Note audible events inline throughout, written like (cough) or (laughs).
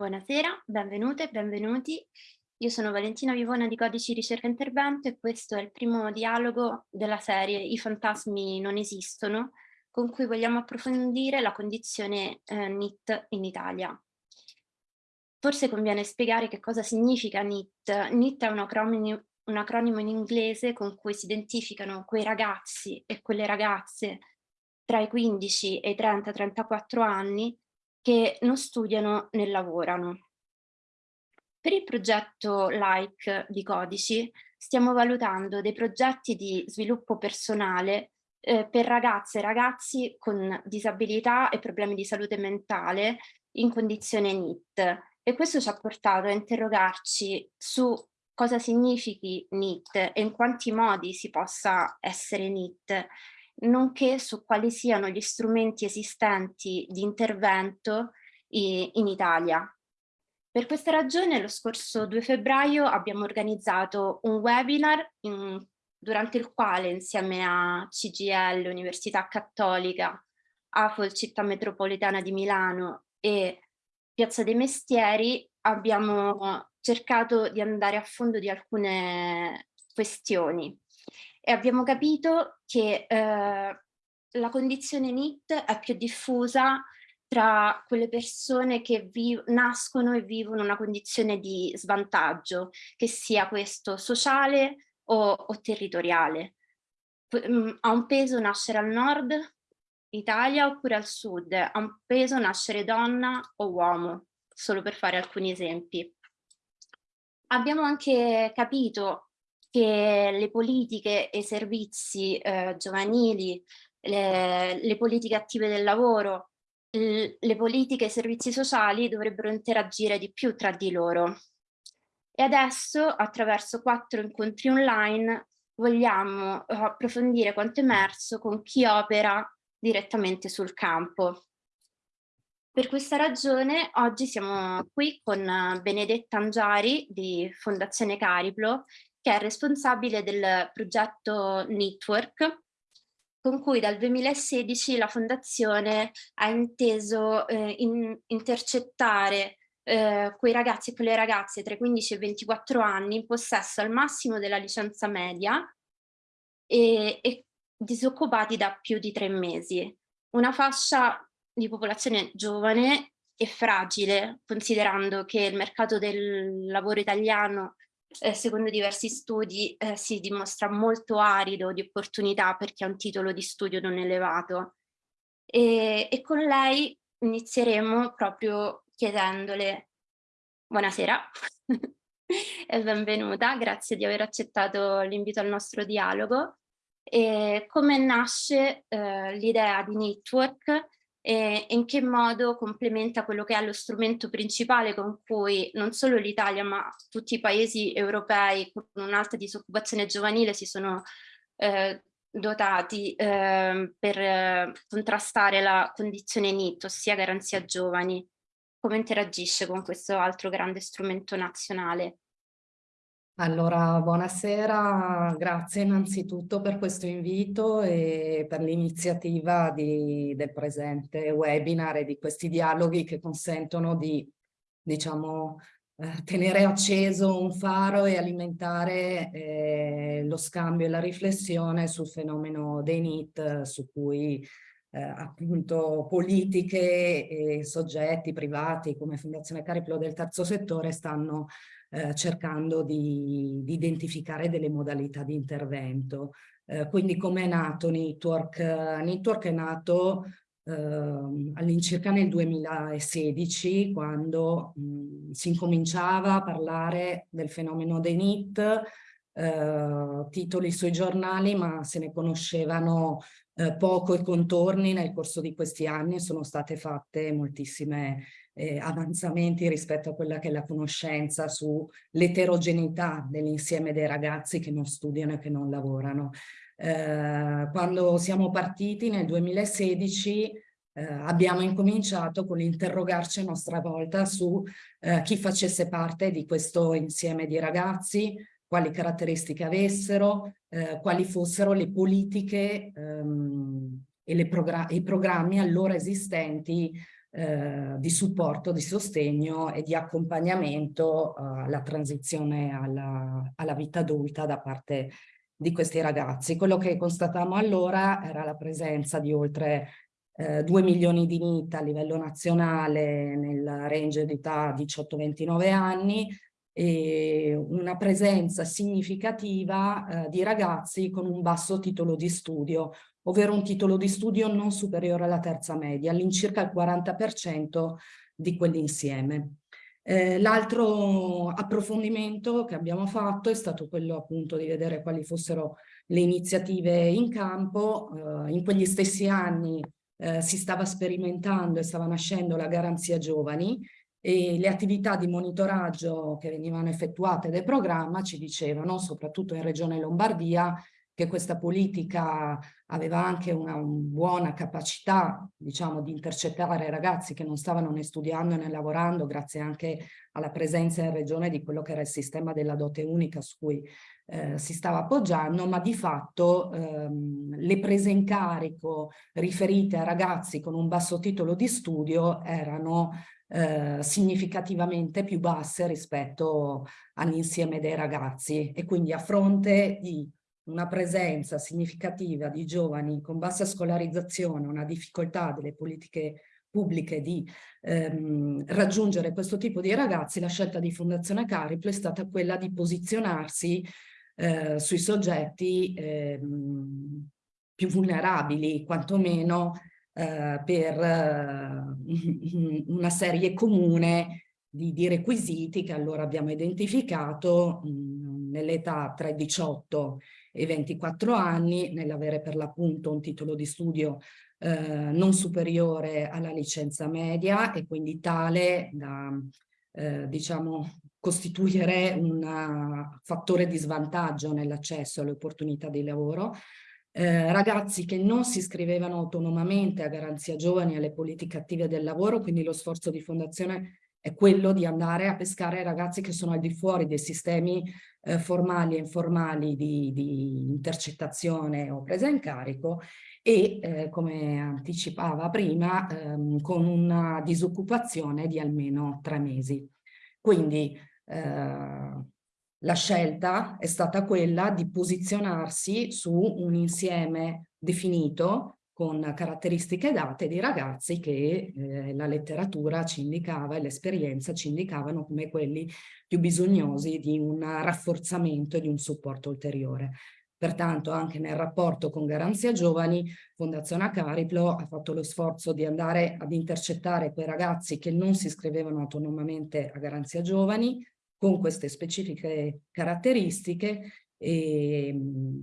Buonasera, benvenute e benvenuti. Io sono Valentina Vivona di Codici Ricerca Intervento e questo è il primo dialogo della serie I fantasmi non esistono, con cui vogliamo approfondire la condizione eh, NIT in Italia. Forse conviene spiegare che cosa significa NIT. NIT è un acronimo, un acronimo in inglese con cui si identificano quei ragazzi e quelle ragazze tra i 15 e i 30-34 anni che non studiano né lavorano. Per il progetto LIKE di Codici stiamo valutando dei progetti di sviluppo personale eh, per ragazze e ragazzi con disabilità e problemi di salute mentale in condizione NIT e questo ci ha portato a interrogarci su cosa significhi NIT e in quanti modi si possa essere NIT, nonché su quali siano gli strumenti esistenti di intervento in Italia. Per questa ragione lo scorso 2 febbraio abbiamo organizzato un webinar in, durante il quale insieme a CGL, Università Cattolica, AFOL Città Metropolitana di Milano e Piazza dei Mestieri abbiamo cercato di andare a fondo di alcune questioni e abbiamo capito che eh, la condizione NIT è più diffusa tra quelle persone che nascono e vivono una condizione di svantaggio, che sia questo sociale o, o territoriale. Mm, ha un peso nascere al nord Italia oppure al sud, ha un peso nascere donna o uomo, solo per fare alcuni esempi. Abbiamo anche capito che le politiche e i servizi eh, giovanili, le, le, politiche attive del lavoro, le politiche e i servizi sociali dovrebbero interagire di più tra di loro. E adesso, attraverso quattro incontri online, vogliamo eh, approfondire quanto emerso con chi opera direttamente sul campo. Per questa ragione oggi siamo qui con Benedetta Angiari di Fondazione Cariplo, che è responsabile del progetto Network, con cui dal 2016 la Fondazione ha inteso eh, in, intercettare eh, quei ragazzi e quelle ragazze tra i 15 e i 24 anni in possesso al massimo della licenza media e, e disoccupati da più di tre mesi. Una fascia di popolazione giovane e fragile, considerando che il mercato del lavoro italiano, eh, secondo diversi studi, eh, si dimostra molto arido di opportunità per chi ha un titolo di studio non elevato. E, e con lei inizieremo proprio chiedendole buonasera (laughs) e benvenuta, grazie di aver accettato l'invito al nostro dialogo e come nasce eh, l'idea di Network e in che modo complementa quello che è lo strumento principale con cui non solo l'Italia ma tutti i paesi europei con un'alta disoccupazione giovanile si sono eh, dotati eh, per contrastare la condizione NIT, ossia garanzia giovani. Come interagisce con questo altro grande strumento nazionale? Allora, buonasera, grazie innanzitutto per questo invito e per l'iniziativa del presente webinar e di questi dialoghi che consentono di, diciamo, eh, tenere acceso un faro e alimentare eh, lo scambio e la riflessione sul fenomeno dei NIT su cui eh, appunto politiche e soggetti privati come Fondazione Cariplo del Terzo Settore stanno eh, cercando di, di, identificare delle modalità di intervento. Eh, quindi come è nato Network? Network è nato eh, all'incirca nel 2016 quando mh, si incominciava a parlare del fenomeno dei NIT, eh, titoli sui giornali ma se ne conoscevano eh, poco i contorni nel corso di questi anni sono state fatte moltissime eh, avanzamenti rispetto a quella che è la conoscenza sull'eterogeneità dell'insieme dei ragazzi che non studiano e che non lavorano. Eh, quando siamo partiti nel 2016 eh, abbiamo incominciato con l'interrogarci a nostra volta su eh, chi facesse parte di questo insieme di ragazzi, quali caratteristiche avessero, eh, quali fossero le politiche ehm, e le i programmi allora esistenti eh, di supporto, di sostegno e di accompagnamento eh, alla transizione alla, alla vita adulta da parte di questi ragazzi. Quello che constatammo allora era la presenza di oltre eh, 2 milioni di NIT a livello nazionale nel range di età 18-29 anni e una presenza significativa eh, di ragazzi con un basso titolo di studio, ovvero un titolo di studio non superiore alla terza media, all'incirca il 40% di quell'insieme. Eh, L'altro approfondimento che abbiamo fatto è stato quello appunto di vedere quali fossero le iniziative in campo. Eh, in quegli stessi anni eh, si stava sperimentando e stava nascendo la garanzia giovani e le attività di monitoraggio che venivano effettuate del programma ci dicevano, soprattutto in Regione Lombardia, che questa politica aveva anche una, una buona capacità, diciamo, di intercettare ragazzi che non stavano né studiando né lavorando, grazie anche alla presenza in regione di quello che era il sistema della dote unica su cui eh, si stava appoggiando, ma di fatto ehm, le prese in carico riferite a ragazzi con un basso titolo di studio erano eh, significativamente più basse rispetto all'insieme dei ragazzi. E quindi a fronte di una presenza significativa di giovani con bassa scolarizzazione, una difficoltà delle politiche pubbliche di ehm, raggiungere questo tipo di ragazzi, la scelta di Fondazione Cariplo è stata quella di posizionarsi eh, sui soggetti ehm, più vulnerabili, quantomeno eh, per eh, (laughs) una serie comune di, di, requisiti che allora abbiamo identificato nell'età tra i 18 e 24 anni, nell'avere per l'appunto un titolo di studio eh, non superiore alla licenza media e quindi tale da eh, diciamo costituire un fattore di svantaggio nell'accesso alle opportunità di lavoro, eh, ragazzi che non si iscrivevano autonomamente a Garanzia Giovani alle politiche attive del lavoro, quindi lo sforzo di fondazione è quello di andare a pescare ragazzi che sono al di fuori dei sistemi eh, formali e informali di, di, intercettazione o presa in carico e, eh, come anticipava prima, ehm, con una disoccupazione di almeno tre mesi. Quindi eh, la scelta è stata quella di posizionarsi su un insieme definito con caratteristiche date di ragazzi che eh, la letteratura ci indicava e l'esperienza ci indicavano come quelli più bisognosi di un rafforzamento e di un supporto ulteriore. Pertanto anche nel rapporto con Garanzia Giovani, Fondazione Acariplo ha fatto lo sforzo di andare ad intercettare quei ragazzi che non si iscrivevano autonomamente a Garanzia Giovani, con queste specifiche caratteristiche e,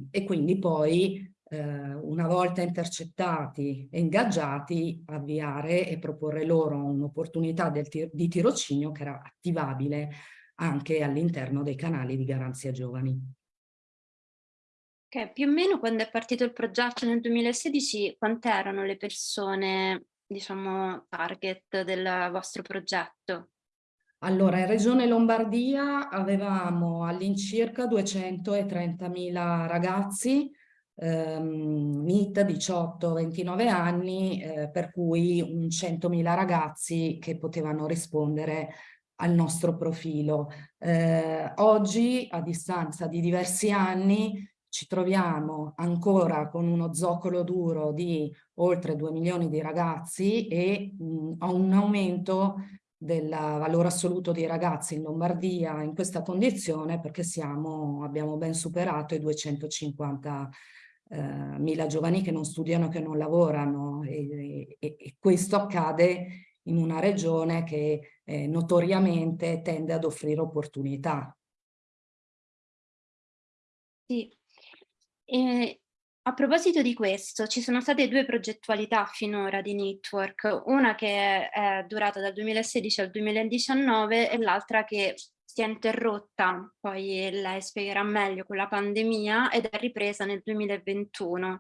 e quindi poi eh, una volta intercettati e ingaggiati avviare e proporre loro un'opportunità di tirocinio che era attivabile anche all'interno dei canali di Garanzia Giovani. Okay, più o meno quando è partito il progetto nel 2016, quante erano le persone, diciamo, target del vostro progetto? Allora, in Regione Lombardia avevamo all'incirca 230.000 ragazzi, ehm, NIT 18-29 anni, eh, per cui un 100.000 ragazzi che potevano rispondere al nostro profilo. Eh, oggi, a distanza di diversi anni, ci troviamo ancora con uno zoccolo duro di oltre 2 milioni di ragazzi e mh, a un aumento del valore assoluto dei ragazzi in Lombardia in questa condizione perché siamo, abbiamo ben superato i 250 eh, mila giovani che non studiano, che non lavorano e, e, e, questo accade in una regione che eh, notoriamente tende ad offrire opportunità. Sì, e a proposito di questo, ci sono state due progettualità finora di Network, una che è durata dal 2016 al 2019 e l'altra che si è interrotta, poi lei spiegherà meglio, con la pandemia ed è ripresa nel 2021.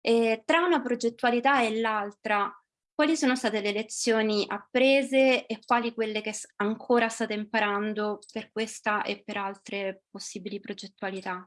E tra una progettualità e l'altra, quali sono state le lezioni apprese e quali quelle che ancora state imparando per questa e per altre possibili progettualità?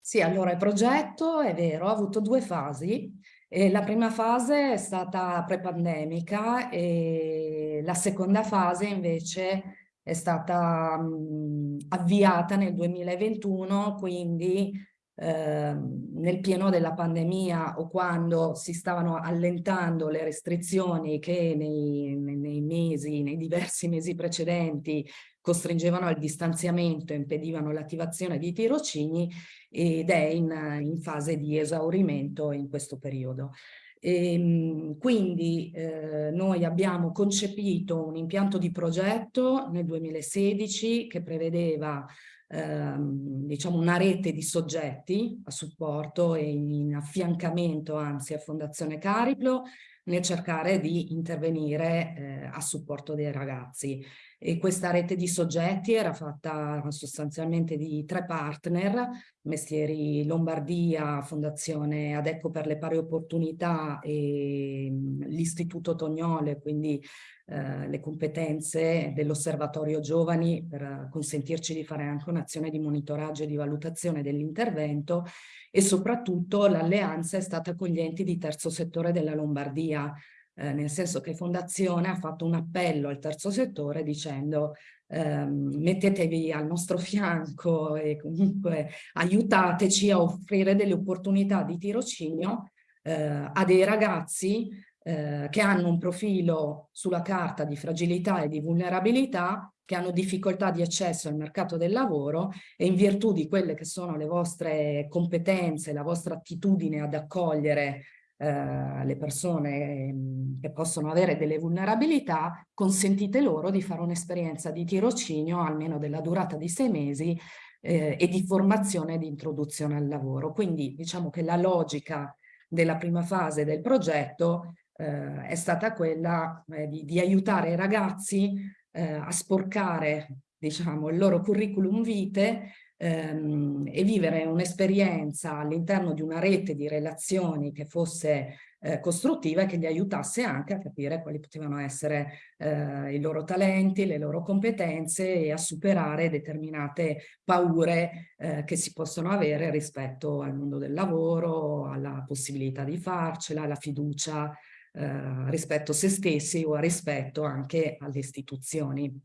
Sì, allora il progetto è vero, ha avuto due fasi. E la prima fase è stata pre-pandemica e la seconda fase invece è stata mh, avviata nel 2021, quindi eh, nel pieno della pandemia o quando si stavano allentando le restrizioni che nei, nei mesi, nei diversi mesi precedenti costringevano al distanziamento, impedivano l'attivazione di tirocini ed è in, in, fase di esaurimento in questo periodo. E, ehm, quindi eh, noi abbiamo concepito un impianto di progetto nel 2016 che prevedeva ehm, diciamo una rete di soggetti a supporto e in affiancamento anzi a Fondazione Cariplo nel cercare di intervenire eh, a supporto dei ragazzi. E questa rete di soggetti era fatta sostanzialmente di tre partner, Mestieri Lombardia, Fondazione Adecco per le pari opportunità e mm, l'Istituto Tognole, quindi eh, le competenze dell'Osservatorio Giovani per consentirci di fare anche un'azione di monitoraggio e di valutazione dell'intervento e soprattutto l'alleanza è stata con gli enti di terzo settore della Lombardia, eh, nel senso che Fondazione ha fatto un appello al terzo settore dicendo ehm, mettetevi al nostro (laughs) fianco e comunque aiutateci a offrire delle opportunità di tirocinio eh, a dei ragazzi eh, che hanno un profilo sulla carta di fragilità e di vulnerabilità, che hanno difficoltà di accesso al mercato del lavoro e in virtù di quelle che sono le vostre competenze, la vostra attitudine ad accogliere eh, le persone mm, che possono avere delle vulnerabilità, consentite loro di fare un'esperienza di tirocinio almeno della durata di sei mesi eh, e di formazione e di introduzione al lavoro. Quindi diciamo che la logica della prima fase del progetto eh, è stata quella eh, di, di, aiutare i ragazzi eh, a sporcare diciamo, il loro curriculum vitae ehm, e vivere un'esperienza all'interno di una rete di relazioni che fosse eh, costruttiva e che li aiutasse anche a capire quali potevano essere eh, i loro talenti, le loro competenze e a superare determinate paure eh, che si possono avere rispetto al mondo del lavoro, alla possibilità di farcela, alla fiducia eh, rispetto a se stessi o rispetto anche alle istituzioni.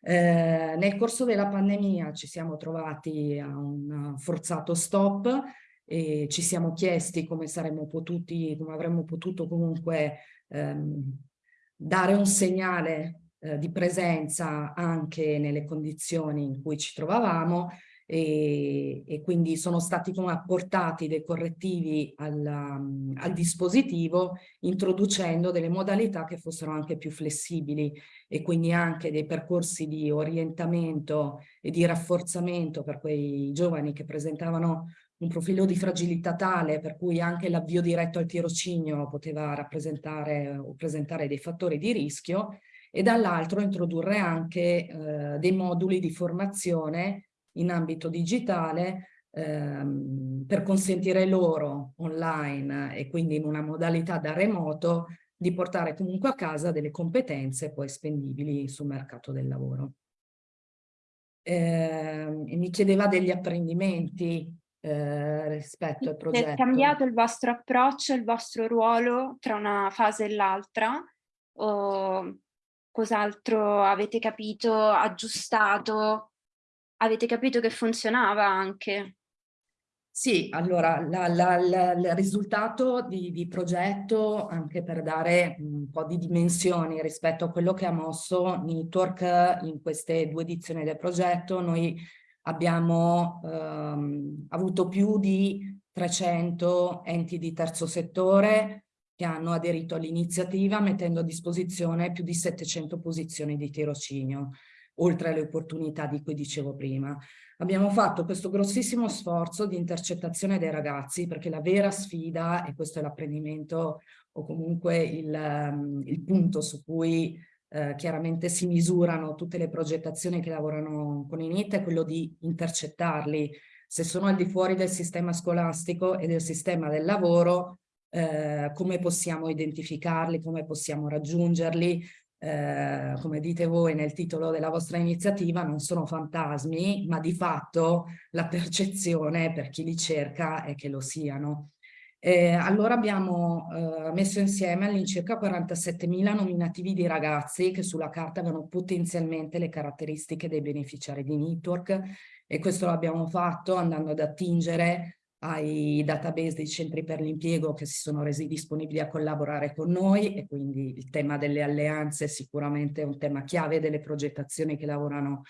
Eh, nel corso della pandemia ci siamo trovati a un forzato stop e ci siamo chiesti come saremmo potuti, come avremmo potuto comunque ehm, dare un segnale eh, di presenza anche nelle condizioni in cui ci trovavamo e, e quindi sono stati apportati dei correttivi al, um, al dispositivo introducendo delle modalità che fossero anche più flessibili e quindi anche dei percorsi di orientamento e di rafforzamento per quei giovani che presentavano un profilo di fragilità tale per cui anche l'avvio diretto al tirocinio poteva rappresentare o presentare dei fattori di rischio e dall'altro introdurre anche eh, dei moduli di formazione in ambito digitale ehm, per consentire loro online e quindi in una modalità da remoto di portare comunque a casa delle competenze poi spendibili sul mercato del lavoro. Eh, mi chiedeva degli apprendimenti eh, rispetto al progetto. È cambiato il vostro approccio, il vostro ruolo tra una fase e l'altra? O cos'altro avete capito, aggiustato avete capito che funzionava anche? Sì, allora la, la, la, il risultato di, di, progetto, anche per dare un po' di dimensioni rispetto a quello che ha mosso Network in queste due edizioni del progetto, noi abbiamo ehm, avuto più di 300 enti di terzo settore che hanno aderito all'iniziativa mettendo a disposizione più di 700 posizioni di tirocinio oltre alle opportunità di cui dicevo prima. Abbiamo fatto questo grossissimo sforzo di intercettazione dei ragazzi perché la vera sfida, e questo è l'apprendimento o comunque il, um, il punto su cui eh, chiaramente si misurano tutte le progettazioni che lavorano con i NIT, è quello di intercettarli. Se sono al di fuori del sistema scolastico e del sistema del lavoro, eh, come possiamo identificarli, come possiamo raggiungerli, eh, come dite voi nel titolo della vostra iniziativa, non sono fantasmi, ma di fatto la percezione per chi li cerca è che lo siano. Eh, allora abbiamo eh, messo insieme all'incirca 47.000 nominativi di ragazzi che sulla carta avevano potenzialmente le caratteristiche dei beneficiari di network e questo l'abbiamo fatto andando ad attingere ai database dei centri per l'impiego che si sono resi disponibili a collaborare con noi e quindi il tema delle alleanze è sicuramente un tema chiave delle progettazioni che lavorano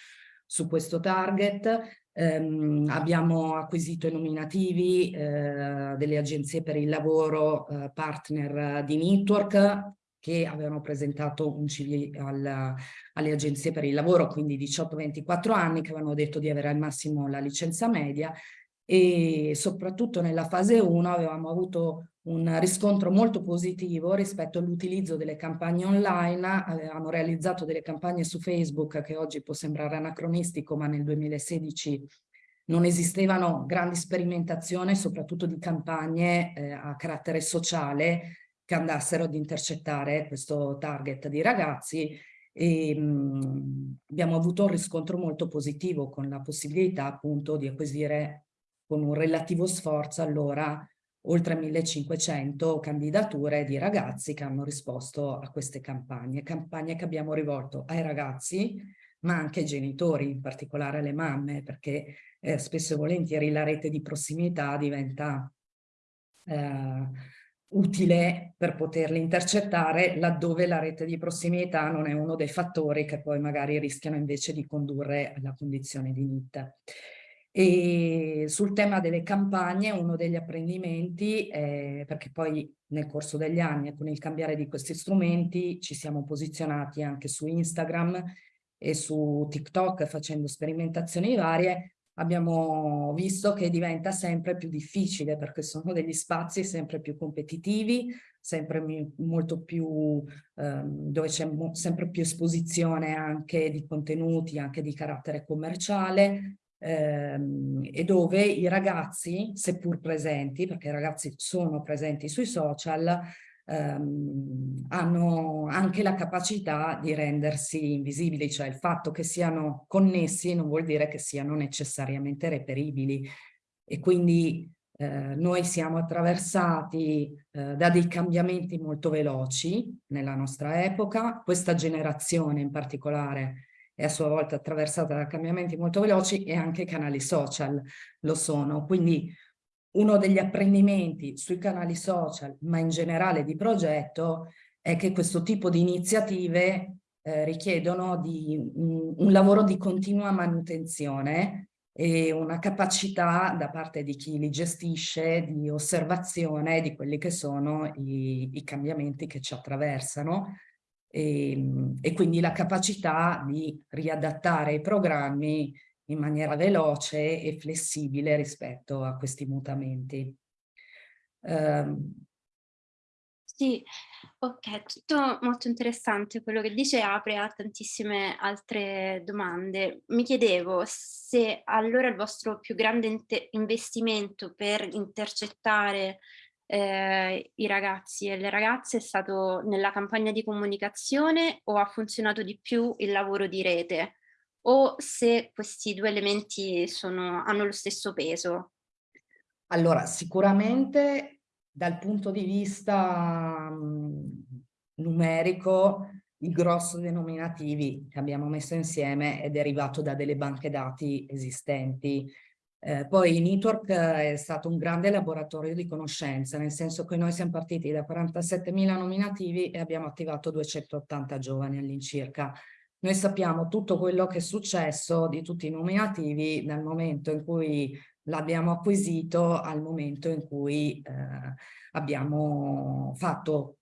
su questo target. Um, abbiamo acquisito i nominativi uh, delle agenzie per il lavoro uh, partner di Network che avevano presentato un CV al, alle agenzie per il lavoro, quindi 18-24 anni, che avevano detto di avere al massimo la licenza media e soprattutto nella fase 1 avevamo avuto un riscontro molto positivo rispetto all'utilizzo delle campagne online, avevamo realizzato delle campagne su Facebook che oggi può sembrare anacronistico ma nel 2016 non esistevano grandi sperimentazioni soprattutto di campagne eh, a carattere sociale che andassero ad intercettare questo target di ragazzi. E mh, abbiamo avuto un riscontro molto positivo con la possibilità appunto di acquisire con un relativo sforzo allora oltre 1500 candidature di ragazzi che hanno risposto a queste campagne, campagne che abbiamo rivolto ai ragazzi ma anche ai genitori, in particolare alle mamme, perché eh, spesso e volentieri la rete di prossimità diventa eh, utile per poterli intercettare laddove la rete di prossimità non è uno dei fattori che poi magari rischiano invece di condurre alla condizione di NIT. E sul tema delle campagne uno degli apprendimenti, è, perché poi nel corso degli anni con il cambiare di questi strumenti ci siamo posizionati anche su Instagram e su TikTok facendo sperimentazioni varie, abbiamo visto che diventa sempre più difficile perché sono degli spazi sempre più competitivi, sempre molto più, ehm, dove c'è sempre più esposizione anche di contenuti, anche di carattere commerciale, ehm, e dove i ragazzi, seppur presenti, perché i ragazzi sono presenti sui social, ehm, hanno anche la capacità di rendersi invisibili, cioè il fatto che siano connessi non vuol dire che siano necessariamente reperibili. E quindi eh, noi siamo attraversati eh, da dei cambiamenti molto veloci nella nostra epoca, questa generazione in particolare è a sua volta attraversata da cambiamenti molto veloci e anche i canali social lo sono. Quindi uno degli apprendimenti sui canali social, ma in generale di progetto, è che questo tipo di iniziative eh, richiedono di, un, un lavoro di continua manutenzione e una capacità da parte di chi li gestisce di osservazione di quelli che sono i, i cambiamenti che ci attraversano e, ehm, e quindi la capacità di riadattare i programmi in maniera veloce e flessibile rispetto a questi mutamenti. Um, sì, ok, tutto molto interessante, quello che dice apre a tantissime altre domande. Mi chiedevo se allora il vostro più grande investimento per intercettare eh, i ragazzi e le ragazze è stato nella campagna di comunicazione o ha funzionato di più il lavoro di rete? O se questi due elementi sono, hanno lo stesso peso? Allora, sicuramente dal punto di vista mh, numerico il grosso dei nominativi che abbiamo messo insieme è derivato da delle banche dati esistenti eh, poi Network è stato un grande laboratorio di conoscenza, nel senso che noi siamo partiti da 47.000 nominativi e abbiamo attivato 280 giovani all'incirca. Noi sappiamo tutto quello che è successo di tutti i nominativi dal momento in cui l'abbiamo acquisito al momento in cui eh, abbiamo fatto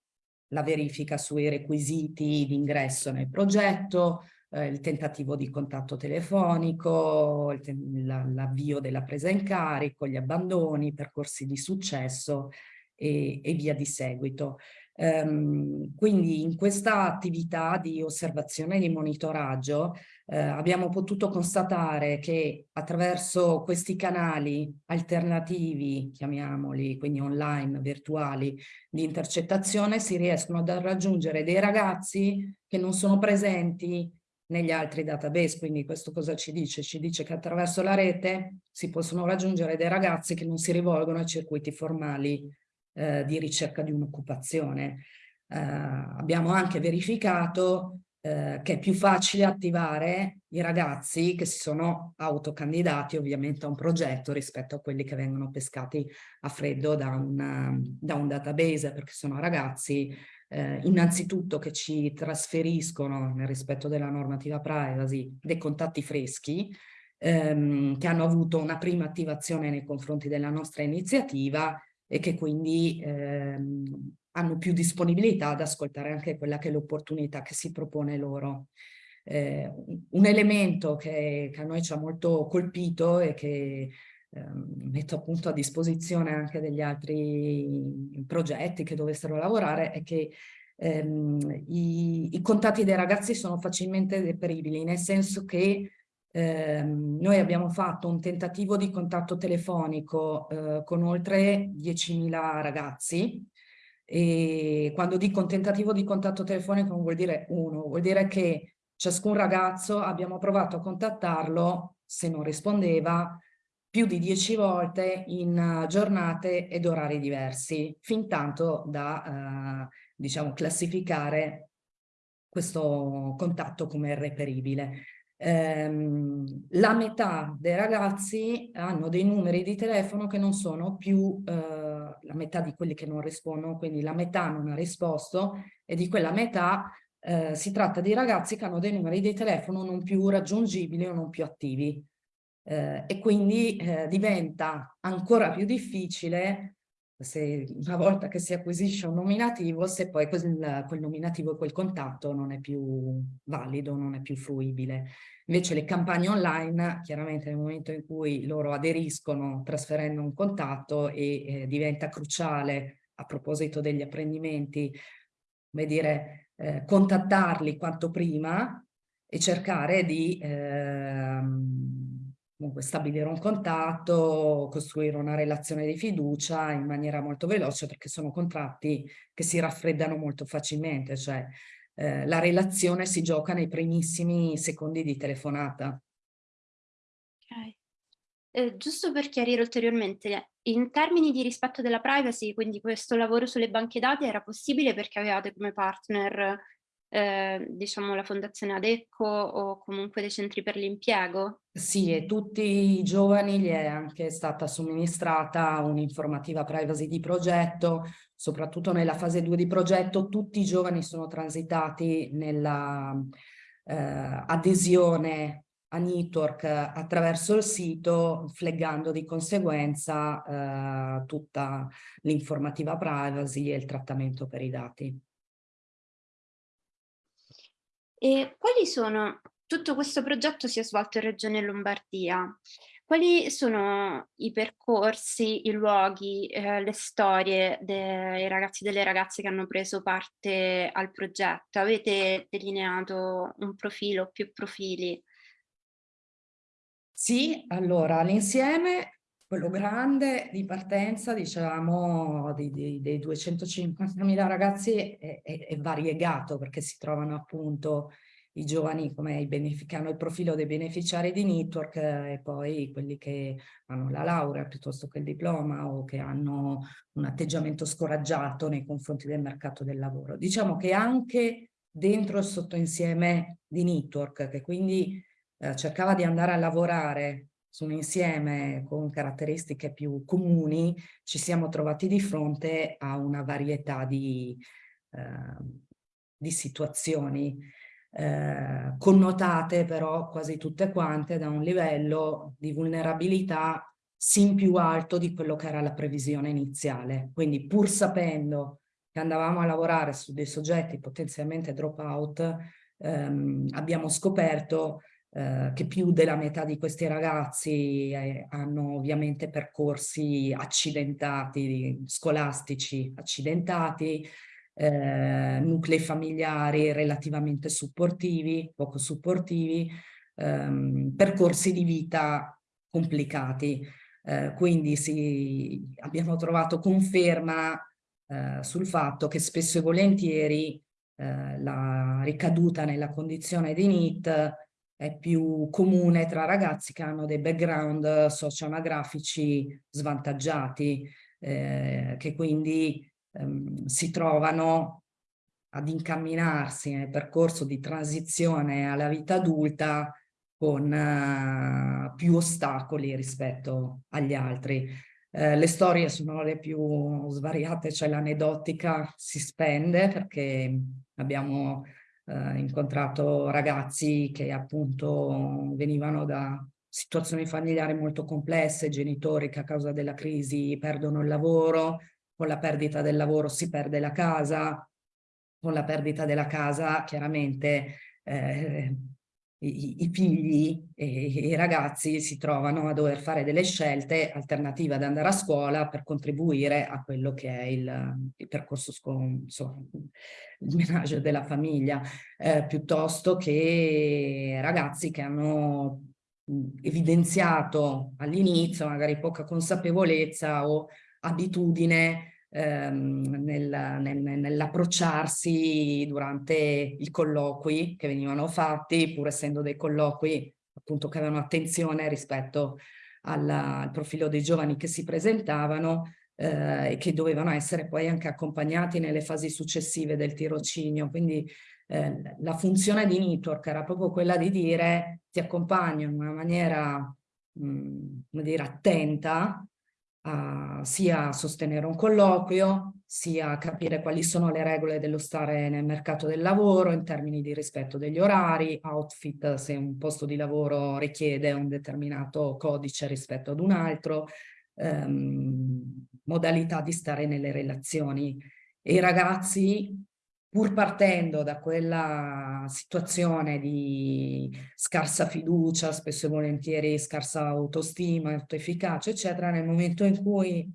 la verifica sui requisiti di ingresso nel progetto, eh, il tentativo di contatto telefonico, l'avvio della presa in carico, gli abbandoni, percorsi di successo e, e via di seguito. Um, quindi in questa attività di osservazione e di monitoraggio eh, abbiamo potuto constatare che attraverso questi canali alternativi, chiamiamoli, quindi online, virtuali, di intercettazione si riescono ad raggiungere dei ragazzi che non sono presenti negli altri database, quindi questo cosa ci dice? Ci dice che attraverso la rete si possono raggiungere dei ragazzi che non si rivolgono a circuiti formali eh, di ricerca di un'occupazione. Eh, abbiamo anche verificato eh, che è più facile attivare i ragazzi che si sono autocandidati ovviamente a un progetto rispetto a quelli che vengono pescati a freddo da un, da un database perché sono ragazzi eh, innanzitutto che ci trasferiscono nel rispetto della normativa privacy dei contatti freschi ehm, che hanno avuto una prima attivazione nei confronti della nostra iniziativa e che quindi ehm, hanno più disponibilità ad ascoltare anche quella che è l'opportunità che si propone loro. Eh, un elemento che, che, a noi ci ha molto colpito e che metto appunto a disposizione anche degli altri progetti che dovessero lavorare è che ehm, i, i, contatti dei ragazzi sono facilmente deperibili, nel senso che ehm, noi abbiamo fatto un tentativo di contatto telefonico eh, con oltre 10.000 ragazzi e quando dico un tentativo di contatto telefonico non vuol dire uno, vuol dire che ciascun ragazzo abbiamo provato a contattarlo, se non rispondeva, più di dieci volte in giornate ed orari diversi, fin tanto da, eh, diciamo, classificare questo contatto come reperibile. Ehm, la metà dei ragazzi hanno dei numeri di telefono che non sono più eh, la metà di quelli che non rispondono, quindi la metà non ha risposto e di quella metà eh, si tratta di ragazzi che hanno dei numeri di telefono non più raggiungibili o non più attivi. Eh, e quindi eh, diventa ancora più difficile se una volta che si acquisisce un nominativo, se poi quel, quel nominativo e quel contatto non è più valido, non è più fruibile. Invece le campagne online, chiaramente nel momento in cui loro aderiscono trasferendo un contatto e eh, diventa cruciale a proposito degli apprendimenti, come dire, eh, contattarli quanto prima e cercare di eh, comunque stabilire un contatto, costruire una relazione di fiducia in maniera molto veloce perché sono contratti che si raffreddano molto facilmente, cioè eh, la relazione si gioca nei primissimi secondi di telefonata. Ok. Eh, giusto per chiarire ulteriormente, in termini di rispetto della privacy, quindi questo lavoro sulle banche dati era possibile perché avevate come partner eh, diciamo la fondazione Adecco o comunque dei centri per l'impiego? Sì, e tutti i giovani gli è anche stata somministrata un'informativa privacy di progetto, soprattutto nella fase 2 di progetto tutti i giovani sono transitati nella eh, adesione a Network attraverso il sito, flaggando di conseguenza eh, tutta l'informativa privacy e il trattamento per i dati. E quali sono, tutto questo progetto si è svolto in Regione Lombardia, quali sono i percorsi, i luoghi, eh, le storie dei ragazzi e delle ragazze che hanno preso parte al progetto? Avete delineato un profilo, più profili? Sì, allora l'insieme, quello grande di partenza, diciamo, di, di, dei 250.000 ragazzi è, è, è variegato perché si trovano appunto i giovani come i che hanno il profilo dei beneficiari di network eh, e poi quelli che hanno la laurea piuttosto che il diploma o che hanno un atteggiamento scoraggiato nei confronti del mercato del lavoro. Diciamo che anche dentro il sottoinsieme di network che quindi eh, cercava di andare a lavorare su un insieme con caratteristiche più comuni, ci siamo trovati di fronte a una varietà di, eh, di situazioni eh, connotate però quasi tutte quante da un livello di vulnerabilità sin più alto di quello che era la previsione iniziale. Quindi pur sapendo che andavamo a lavorare su dei soggetti potenzialmente drop out, ehm, abbiamo scoperto eh, che più della metà di questi ragazzi eh, hanno ovviamente percorsi accidentati, scolastici accidentati, eh, nuclei familiari relativamente supportivi, poco supportivi, ehm, percorsi di vita complicati. Eh, quindi sì, abbiamo trovato conferma eh, sul fatto che spesso e volentieri eh, la ricaduta nella condizione di NIT è più comune tra ragazzi che hanno dei background socio-anagrafici svantaggiati, eh, che quindi ehm, si trovano ad incamminarsi nel percorso di transizione alla vita adulta con uh, più ostacoli rispetto agli altri. Eh, le storie sono le più svariate, cioè l'aneddotica si spende perché abbiamo eh, incontrato ragazzi che appunto venivano da situazioni familiari molto complesse, genitori che a causa della crisi perdono il lavoro, con la perdita del lavoro si perde la casa, con la perdita della casa chiaramente eh, i, figli e i ragazzi si trovano a dover fare delle scelte alternative ad andare a scuola per contribuire a quello che è il, il percorso, insomma, il menaggio della famiglia, eh, piuttosto che ragazzi che hanno evidenziato all'inizio magari poca consapevolezza o abitudine ehm, nel, nel, nell'approcciarsi durante i colloqui che venivano fatti, pur essendo dei colloqui appunto che avevano attenzione rispetto alla, al profilo dei giovani che si presentavano eh, e che dovevano essere poi anche accompagnati nelle fasi successive del tirocinio. Quindi eh, la funzione di network era proprio quella di dire ti accompagno in una maniera mh, come dire, attenta uh, sia sostenere un colloquio, sia capire quali sono le regole dello stare nel mercato del lavoro in termini di rispetto degli orari, outfit se un posto di lavoro richiede un determinato codice rispetto ad un altro, um, modalità di stare nelle relazioni. E i ragazzi pur partendo da quella situazione di scarsa fiducia, spesso e volentieri scarsa autostima, autoefficacia, eccetera, nel momento in cui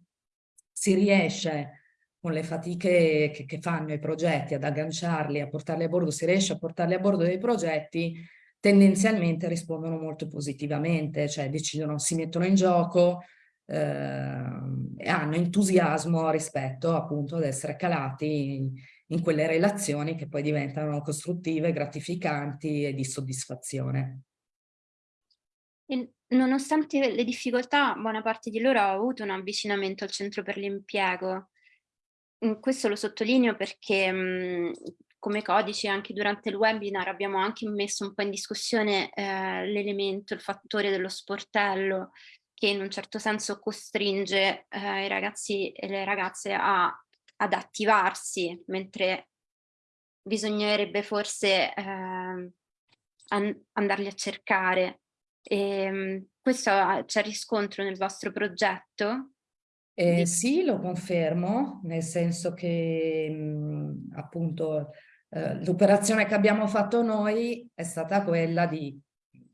si riesce con le fatiche che, che, fanno i progetti ad agganciarli, a portarli a bordo, si riesce a portarli a bordo dei progetti, tendenzialmente rispondono molto positivamente, cioè decidono, si mettono in gioco eh, e hanno entusiasmo rispetto appunto ad essere calati in quelle relazioni che poi diventano costruttive, gratificanti e di soddisfazione. E nonostante le difficoltà, buona parte di loro ha avuto un avvicinamento al centro per l'impiego. Mm, questo lo sottolineo perché mm, come codice anche durante il webinar abbiamo anche messo un po' in discussione eh, l'elemento, il fattore dello sportello che in un certo senso costringe eh, i ragazzi e le ragazze a ad attivarsi, mentre bisognerebbe forse eh, an andarli a cercare. E, ehm, questo c'è riscontro nel vostro progetto? Eh, sì, lo confermo, nel senso che mh, appunto eh, l'operazione che abbiamo fatto noi è stata quella di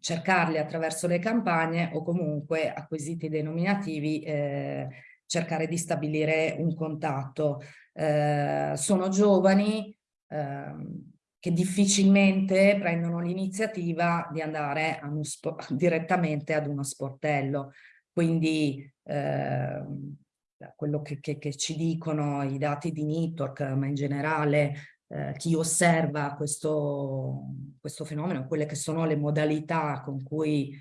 cercarli attraverso le campagne o comunque acquisiti dei nominativi eh, cercare di stabilire un contatto. Eh, sono giovani eh, che difficilmente prendono l'iniziativa di andare (laughs) direttamente ad uno sportello. Quindi eh, quello che, che, che, ci dicono i dati di Network, ma in generale eh, chi osserva questo, questo fenomeno, quelle che sono le modalità con cui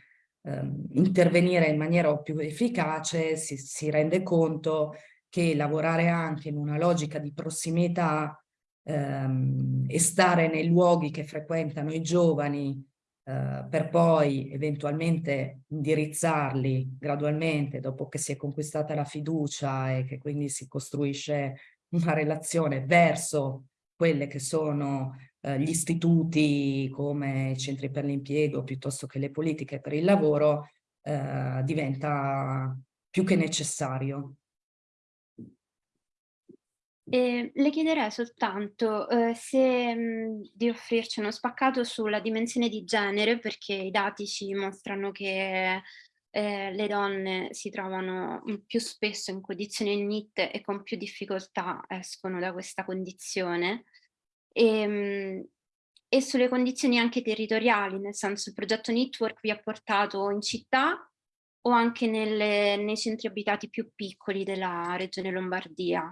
intervenire in maniera più efficace, si, si, rende conto che lavorare anche in una logica di prossimità ehm, e stare nei luoghi che frequentano i giovani eh, per poi eventualmente indirizzarli gradualmente dopo che si è conquistata la fiducia e che quindi si costruisce una relazione verso quelle che sono eh, gli istituti come i centri per l'impiego piuttosto che le politiche per il lavoro eh, diventa più che necessario. E le chiederei soltanto eh, se mh, di offrirci uno spaccato sulla dimensione di genere, perché i dati ci mostrano che eh, le donne si trovano più spesso in condizioni NIT e con più difficoltà escono da questa condizione. E, ehm, e sulle condizioni anche territoriali, nel senso il progetto Network vi ha portato in città o anche nelle, nei centri abitati più piccoli della regione Lombardia?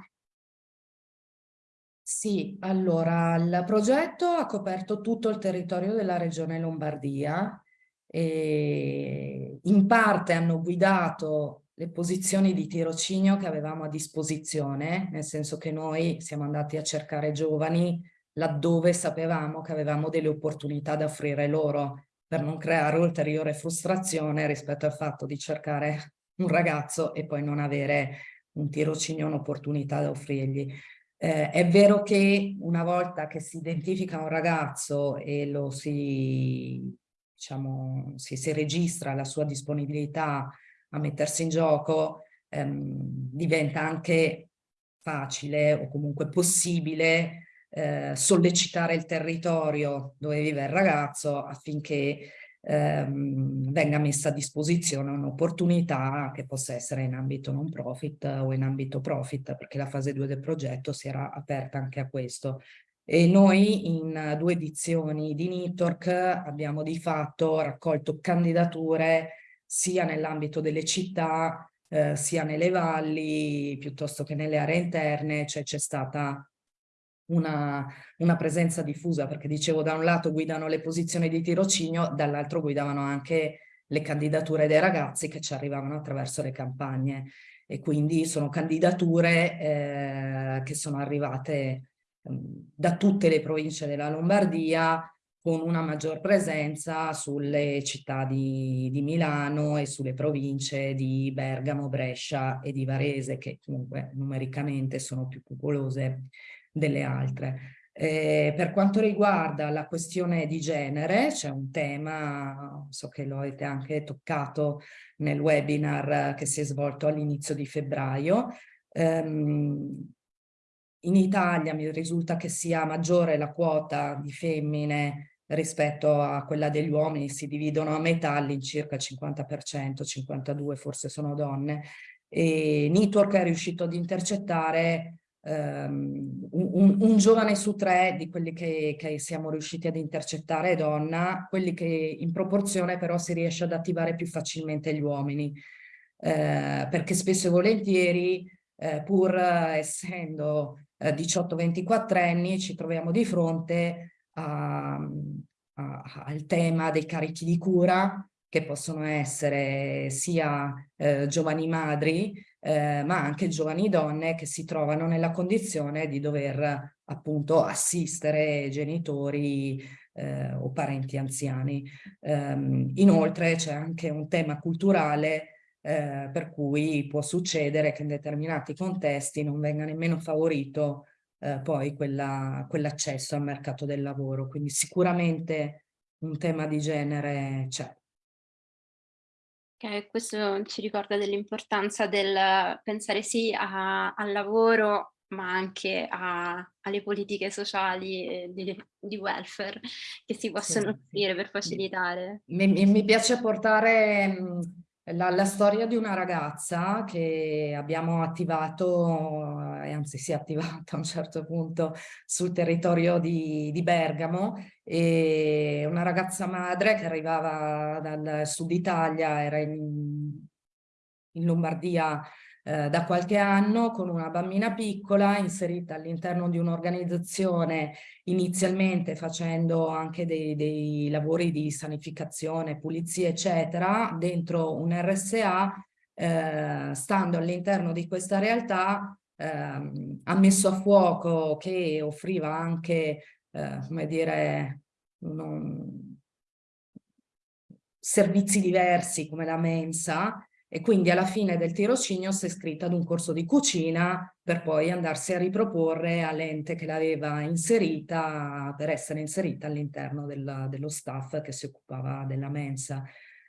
Sì, allora il progetto ha coperto tutto il territorio della regione Lombardia e in parte hanno guidato le posizioni di tirocinio che avevamo a disposizione, nel senso che noi siamo andati a cercare giovani laddove sapevamo che avevamo delle opportunità da offrire loro per non creare ulteriore frustrazione rispetto al fatto di cercare un ragazzo e poi non avere un tirocinio, un'opportunità da offrirgli. Eh, è vero che una volta che si identifica un ragazzo e lo si, diciamo, si, si registra la sua disponibilità a mettersi in gioco, ehm, diventa anche facile o comunque possibile eh, sollecitare il territorio dove vive il ragazzo affinché ehm, venga messa a disposizione un'opportunità che possa essere in ambito non profit o in ambito profit, perché la fase 2 del progetto si era aperta anche a questo. E noi in due edizioni di Nitorc abbiamo di fatto raccolto candidature sia nell'ambito delle città, eh, sia nelle valli, piuttosto che nelle aree interne, cioè c'è stata una, una, presenza diffusa, perché dicevo da un lato guidano le posizioni di tirocinio, dall'altro guidavano anche le candidature dei ragazzi che ci arrivavano attraverso le campagne. E quindi sono candidature eh, che sono arrivate eh, da tutte le province della Lombardia con una maggior presenza sulle città di, di Milano e sulle province di Bergamo, Brescia e di Varese che comunque numericamente sono più popolose delle altre. Eh, per quanto riguarda la questione di genere, c'è un tema, so che lo avete anche toccato nel webinar che si è svolto all'inizio di febbraio. Um, in Italia mi risulta che sia maggiore la quota di femmine rispetto a quella degli uomini, si dividono a metà all'incirca 50%, 52% forse sono donne. E Network è riuscito ad intercettare um, un, un, giovane su tre di quelli che, che, siamo riusciti ad intercettare è donna, quelli che in proporzione però si riesce ad attivare più facilmente gli uomini, eh, perché spesso e volentieri eh, pur essendo eh, 18-24 anni ci troviamo di fronte a, a, al tema dei carichi di cura che possono essere sia eh, giovani madri eh, ma anche giovani donne che si trovano nella condizione di dover appunto assistere genitori eh, o parenti anziani. Um, inoltre c'è anche un tema culturale eh, per cui può succedere che in determinati contesti non venga nemmeno favorito eh, poi quell'accesso quell al mercato del lavoro. Quindi sicuramente un tema di genere c'è. Okay, questo ci ricorda dell'importanza del pensare sì a, al lavoro, ma anche a, alle politiche sociali di, di, welfare che si possono sì, offrire per facilitare. Mi, mi, mi piace portare la, la, storia di una ragazza che abbiamo attivato, e anzi si è attivata a un certo punto sul territorio di, di Bergamo, e una ragazza madre che arrivava dal sud Italia, era in, in Lombardia eh, da qualche anno con una bambina piccola inserita all'interno di un'organizzazione inizialmente facendo anche dei, dei lavori di sanificazione, pulizia eccetera dentro un RSA eh, stando all'interno di questa realtà eh, ha messo a fuoco che offriva anche eh, come dire non, servizi diversi come la mensa e quindi alla fine del tirocinio si è iscritta ad un corso di cucina per poi andarsi a riproporre all'ente che l'aveva inserita per essere inserita all'interno dello staff che si occupava della mensa.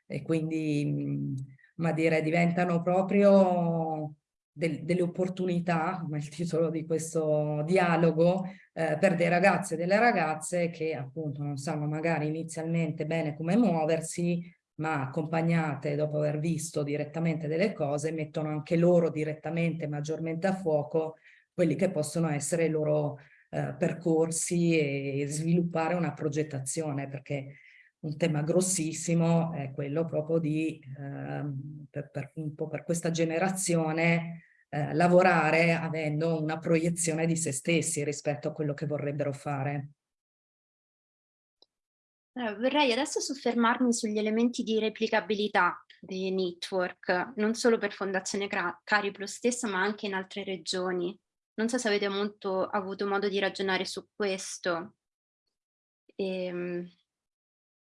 E quindi ma dire diventano proprio del, delle opportunità, come il titolo di questo dialogo, eh, per dei ragazzi e delle ragazze che appunto non sanno magari inizialmente bene come muoversi, ma accompagnate dopo aver visto direttamente delle cose, mettono anche loro direttamente maggiormente a fuoco quelli che possono essere i loro eh, percorsi e sviluppare una progettazione, perché un tema grossissimo è quello proprio di, eh, per, per, un po' per questa generazione, eh, lavorare avendo una proiezione di se stessi rispetto a quello che vorrebbero fare. Vorrei adesso soffermarmi sugli elementi di replicabilità dei network, non solo per Fondazione Cariplo stessa, ma anche in altre regioni. Non so se avete molto, avuto modo di ragionare su questo. E, ehm,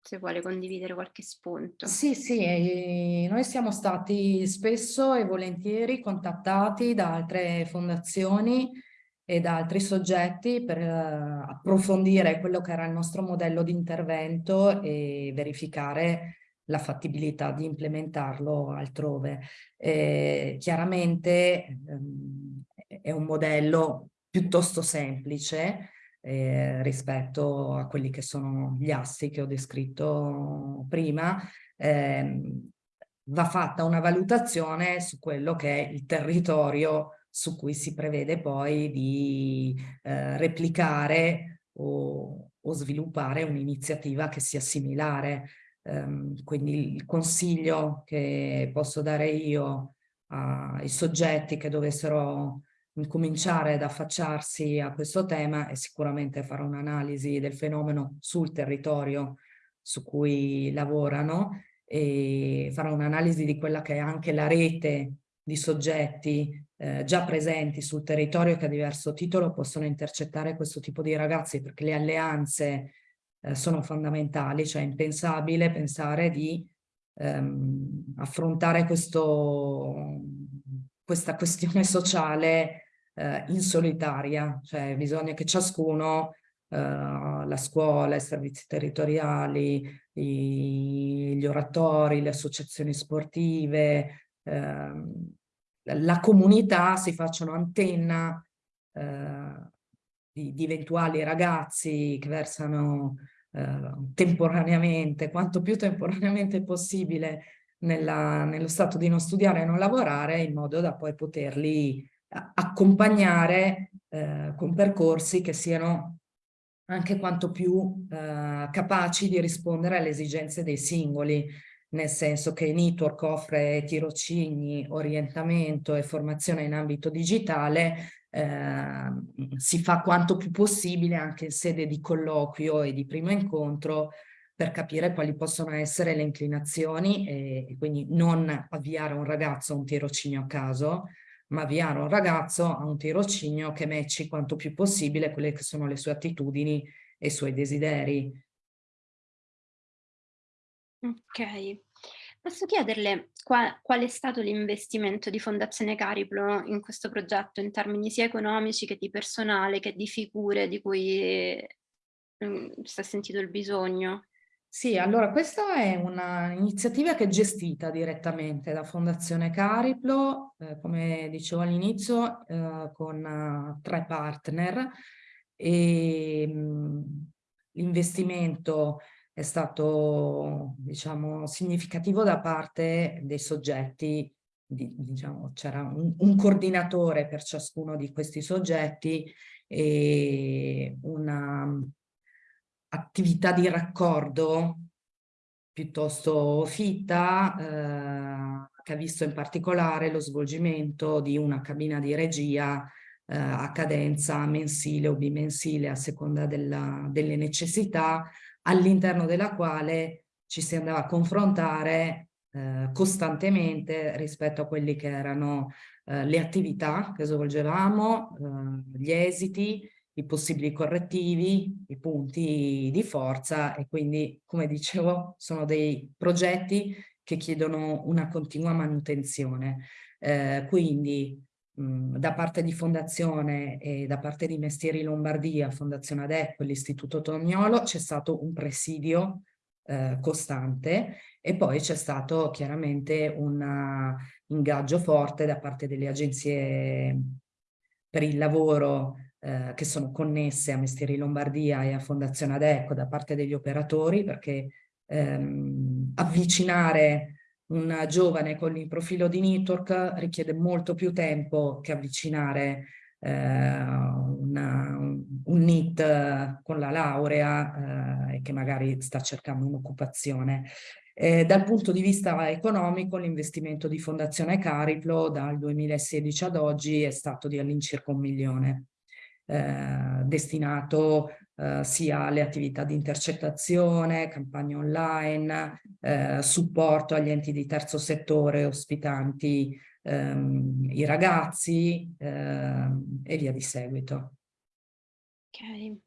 se vuole condividere qualche spunto. Sì, sì, noi siamo stati spesso e volentieri contattati da altre fondazioni e da altri soggetti per uh, approfondire quello che era il nostro modello di intervento e verificare la fattibilità di implementarlo altrove. Eh, chiaramente um, è un modello piuttosto semplice eh, rispetto a quelli che sono gli assi che ho descritto prima, eh, va fatta una valutazione su quello che è il territorio su cui si prevede poi di eh, replicare o, o sviluppare un'iniziativa che sia similare. Um, quindi il consiglio che posso dare io ai soggetti che dovessero incominciare ad affacciarsi a questo tema è sicuramente fare un'analisi del fenomeno sul territorio su cui lavorano e fare un'analisi di quella che è anche la rete di soggetti eh, già presenti sul territorio che a diverso titolo possono intercettare questo tipo di ragazzi perché le alleanze eh, sono fondamentali, cioè è impensabile pensare di ehm, affrontare questo, questa questione sociale eh, in solitaria, cioè bisogna che ciascuno Uh, la scuola, i servizi territoriali, gli oratori, le associazioni sportive, la comunità si facciano antenna uh, di, di, eventuali ragazzi che versano temporaneamente, quanto più temporaneamente possibile, nella, nello stato di non studiare e non lavorare, in modo da poi poterli accompagnare eh, con percorsi che siano anche quanto più eh, capaci di rispondere alle esigenze dei singoli, nel senso che Network offre tirocini, orientamento e formazione in ambito digitale, eh, si fa quanto più possibile anche in sede di colloquio e di primo incontro per capire quali possono essere le inclinazioni e, e quindi non avviare un ragazzo a un tirocinio a caso, ma avviare un ragazzo a un tirocinio che matchi quanto più possibile quelle che sono le sue attitudini e i suoi desideri. Ok. Posso chiederle qual, qual è stato l'investimento di Fondazione Cariplo in questo progetto in termini sia economici che di personale che di figure di cui mm, si è sentito il bisogno? Sì, allora questa è un'iniziativa che è gestita direttamente da Fondazione Cariplo, eh, come dicevo all'inizio, eh, con uh, tre partner e mm, l'investimento è stato diciamo, significativo da parte dei soggetti, di, diciamo, c'era un, un coordinatore per ciascuno di questi soggetti e una attività di raccordo piuttosto fitta eh, che ha visto in particolare lo svolgimento di una cabina di regia eh, a cadenza mensile o bimensile a seconda della, delle necessità all'interno della quale ci si andava a confrontare eh, costantemente rispetto a quelli che erano eh, le attività che svolgevamo, eh, gli esiti i possibili correttivi, i punti di forza e quindi, come dicevo, sono dei progetti che chiedono una continua manutenzione. Eh, quindi mh, da parte di Fondazione e da parte di Mestieri Lombardia, Fondazione Adeco e l'Istituto Tognolo c'è stato un presidio eh, costante e poi c'è stato chiaramente un ingaggio forte da parte delle agenzie per il lavoro eh, che sono connesse a Mestieri Lombardia e a Fondazione Adeco da parte degli operatori perché ehm, avvicinare un giovane con il profilo di network richiede molto più tempo che avvicinare eh, una, un NIT con la laurea eh, e che magari sta cercando un'occupazione. Eh, dal punto di vista economico l'investimento di Fondazione Cariplo dal 2016 ad oggi è stato di all'incirca un milione eh, destinato eh, sia le attività di intercettazione, campagne online, eh, supporto agli enti di terzo settore ospitanti ehm, i ragazzi ehm, e via di seguito. Ok.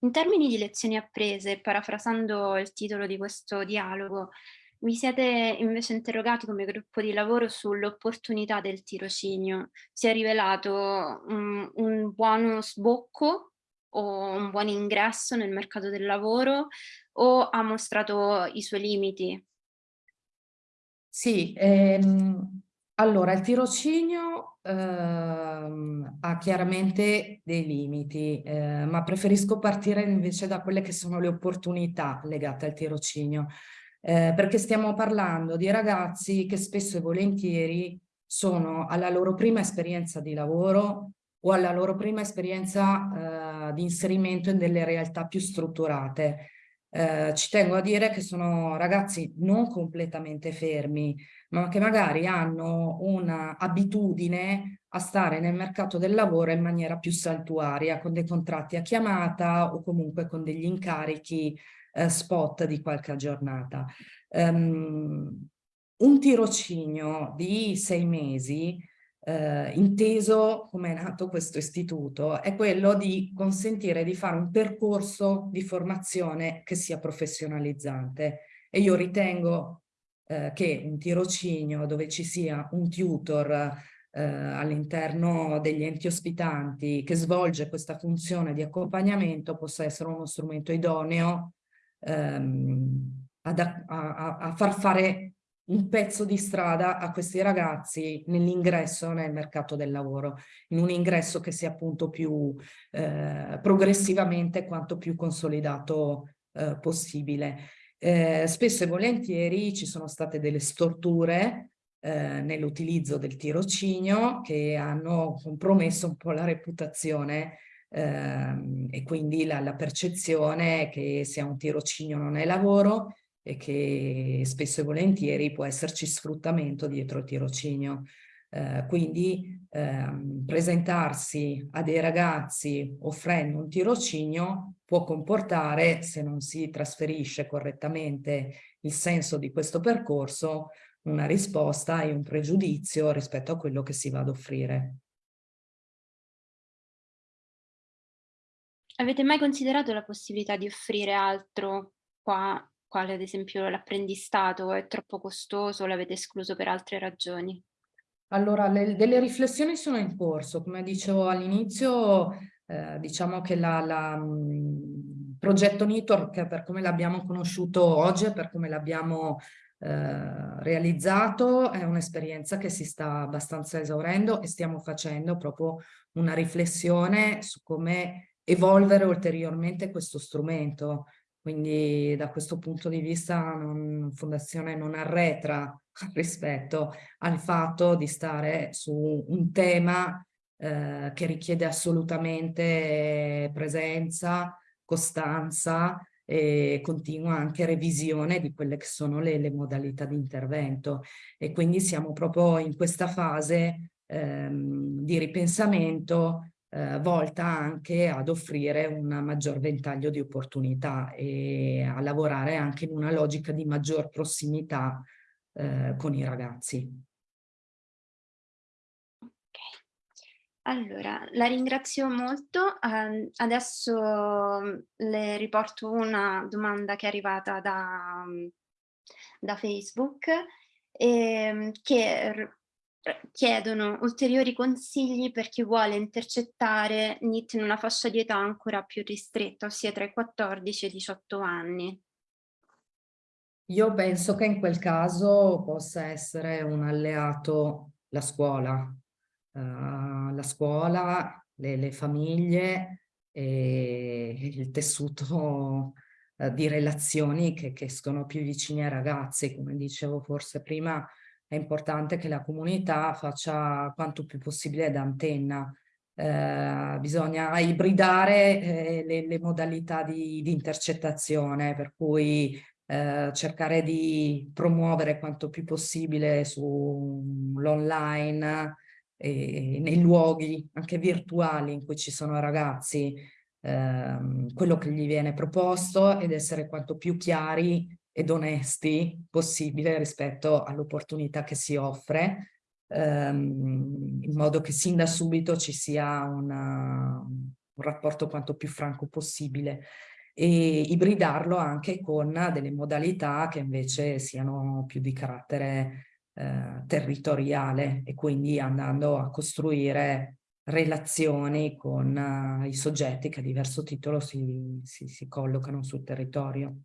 In termini di lezioni apprese, parafrasando il titolo di questo dialogo, vi siete invece interrogati come gruppo di lavoro sull'opportunità del tirocinio. Si è rivelato um, un buono sbocco o un buon ingresso nel mercato del lavoro o ha mostrato i suoi limiti? Sì, ehm, allora il tirocinio ehm, ha chiaramente dei limiti, eh, ma preferisco partire invece da quelle che sono le opportunità legate al tirocinio, eh, perché stiamo parlando di ragazzi che spesso e volentieri sono alla loro prima esperienza di lavoro o alla loro prima esperienza eh, di inserimento in delle realtà più strutturate. Eh, ci tengo a dire che sono ragazzi non completamente fermi, ma che magari hanno un'abitudine a stare nel mercato del lavoro in maniera più saltuaria, con dei contratti a chiamata o comunque con degli incarichi eh, spot di qualche giornata. Um, un tirocinio di sei mesi eh, inteso come è nato questo istituto è quello di consentire di fare un percorso di formazione che sia professionalizzante. E io ritengo eh, che un tirocinio dove ci sia un tutor eh, all'interno degli enti ospitanti che svolge questa funzione di accompagnamento possa essere uno strumento idoneo ehm, a, a, a far fare un pezzo di strada a questi ragazzi nell'ingresso nel mercato del lavoro, in un ingresso che sia appunto più eh, progressivamente quanto più consolidato eh, possibile. Eh, spesso e volentieri ci sono state delle storture eh, nell'utilizzo del tirocinio che hanno compromesso un po' la reputazione ehm, e quindi la, la percezione che sia un tirocinio non è lavoro e che spesso e volentieri può esserci sfruttamento dietro il tirocinio. Eh, quindi ehm, presentarsi a dei ragazzi offrendo un tirocinio può comportare, se non si trasferisce correttamente il senso di questo percorso, una risposta e un pregiudizio rispetto a quello che si va ad offrire. Avete mai considerato la possibilità di offrire altro qua quale ad esempio l'apprendistato è troppo costoso, l'avete escluso per altre ragioni? Allora, le, delle riflessioni sono in corso. Come dicevo all'inizio, eh, diciamo che il progetto Network, per come l'abbiamo conosciuto oggi, per come l'abbiamo eh, realizzato, è un'esperienza che si sta abbastanza esaurendo e stiamo facendo proprio una riflessione su come evolvere ulteriormente questo strumento. Quindi da questo punto di vista non, Fondazione non arretra (laughs) rispetto al fatto di stare su un tema eh, che richiede assolutamente presenza, costanza e continua anche revisione di quelle che sono le, le modalità di intervento. E quindi siamo proprio in questa fase ehm, di ripensamento eh, volta anche ad offrire un maggior ventaglio di opportunità e a lavorare anche in una logica di maggior prossimità eh, con i ragazzi. Allora, la ringrazio molto. Uh, adesso mm, le riporto una domanda che è arrivata da, da Facebook eh, che chiedono ulteriori consigli per chi vuole intercettare NIT in una fascia di età ancora più ristretta, ossia tra i 14 e i 18 anni. Io penso che in quel caso possa essere un alleato la scuola, uh, la scuola, le, le famiglie e il tessuto uh, di relazioni che, che escono più vicini ai ragazzi, come dicevo forse prima, è importante che la comunità faccia quanto più possibile da antenna. Eh, bisogna ibridare eh, le, le, modalità di, di, intercettazione, per cui eh, cercare di promuovere quanto più possibile sull'online e nei luoghi anche virtuali in cui ci sono ragazzi ehm, quello che gli viene proposto ed essere quanto più chiari ed onesti possibile rispetto all'opportunità che si offre, ehm, in modo che sin da subito ci sia una, un rapporto quanto più franco possibile e ibridarlo anche con delle modalità che invece siano più di carattere eh, territoriale e quindi andando a costruire relazioni con uh, i soggetti che a diverso titolo si, si, si collocano sul territorio.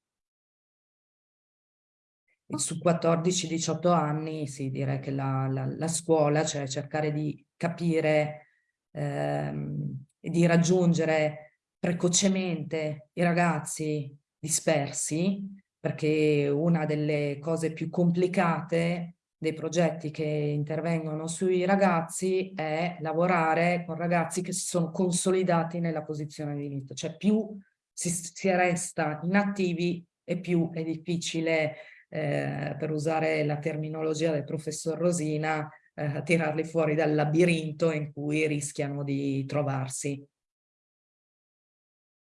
Su 14-18 anni sì, direi che la, la, la, scuola, cioè cercare di capire ehm, e di raggiungere precocemente i ragazzi dispersi, perché una delle cose più complicate dei progetti che intervengono sui ragazzi è lavorare con ragazzi che si sono consolidati nella posizione di inizio, cioè più si, si resta inattivi e più è difficile, eh, per usare la terminologia del professor Rosina, eh, tirarli fuori dal labirinto in cui rischiano di trovarsi.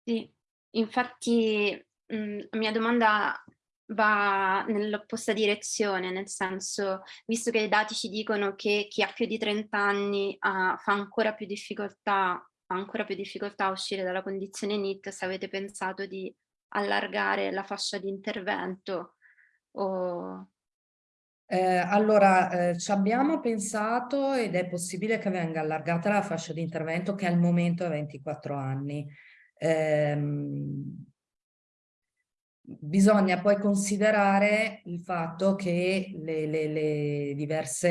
Sì, infatti mh, la mia domanda va nell'opposta direzione, nel senso, visto che i dati ci dicono che chi ha più di 30 anni uh, fa ancora più difficoltà, ancora più difficoltà a uscire dalla condizione NIT, se avete pensato di allargare la fascia di intervento o... Eh, allora, eh, ci abbiamo pensato ed è possibile che venga allargata la fascia di intervento che al momento è 24 anni. Eh, bisogna poi considerare il fatto che le, le, le diverse,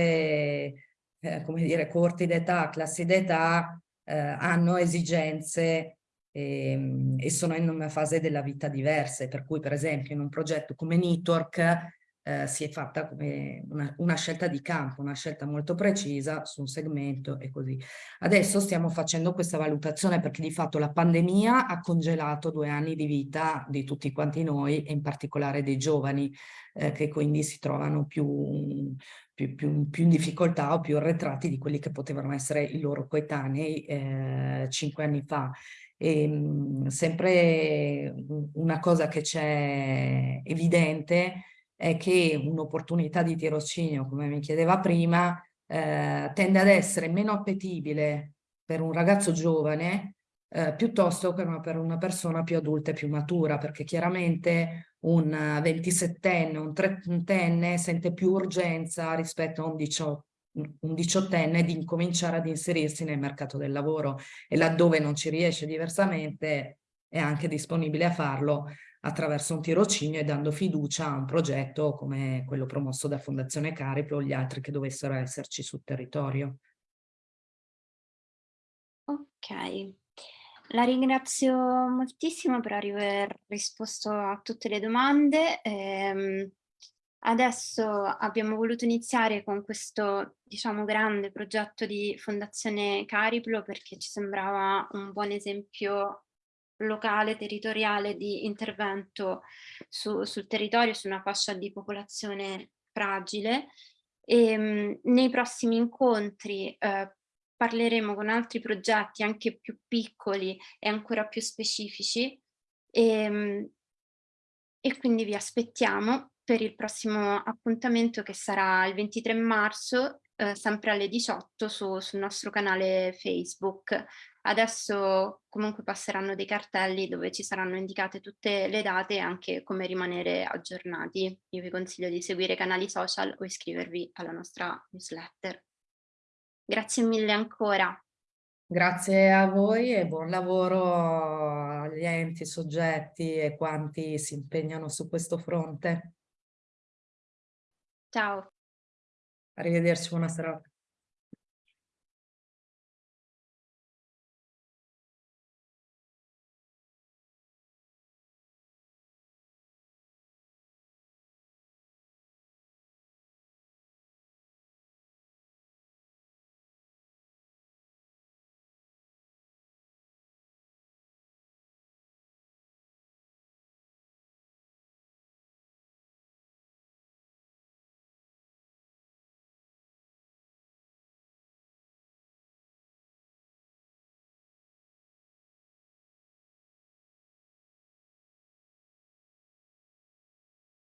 eh, come dire, corti d'età, classi d'età eh, hanno esigenze e, ehm, e, sono in una fase della vita diverse, per cui per esempio in un progetto come Network eh, si è fatta come una, una, scelta di campo, una scelta molto precisa su un segmento e così. Adesso stiamo facendo questa valutazione perché di fatto la pandemia ha congelato due anni di vita di tutti quanti noi e in particolare dei giovani eh, che quindi si trovano più, più, più, più, in difficoltà o più arretrati di quelli che potevano essere i loro coetanei eh, cinque anni fa. E, mh, sempre una cosa che c'è evidente è che un'opportunità di tirocinio, come mi chiedeva prima, eh, tende ad essere meno appetibile per un ragazzo giovane eh, piuttosto che una, per una persona più adulta e più matura, perché chiaramente un 27enne, un trentenne sente più urgenza rispetto a un 18 un diciottenne di incominciare ad inserirsi nel mercato del lavoro e laddove non ci riesce diversamente è anche disponibile a farlo attraverso un tirocinio e dando fiducia a un progetto come quello promosso da Fondazione Cariplo o gli altri che dovessero esserci sul territorio. Ok, la ringrazio moltissimo per aver risposto a tutte le domande. Eh, adesso abbiamo voluto iniziare con questo, diciamo, grande progetto di Fondazione Cariplo perché ci sembrava un buon esempio locale, territoriale di intervento su, sul territorio, su una fascia di popolazione fragile. E, ehm, mh, nei prossimi incontri eh, parleremo con altri progetti anche più piccoli e ancora più specifici e, ehm, mh, e quindi vi aspettiamo per il prossimo appuntamento che sarà il 23 marzo eh, sempre alle 18 su, sul nostro canale Facebook. Adesso comunque passeranno dei cartelli dove ci saranno indicate tutte le date e anche come rimanere aggiornati. Io vi consiglio di seguire i canali social o iscrivervi alla nostra newsletter. Grazie mille ancora. Grazie a voi e buon lavoro agli enti, soggetti e quanti si impegnano su questo fronte. Ciao. Arrivederci, buona serata.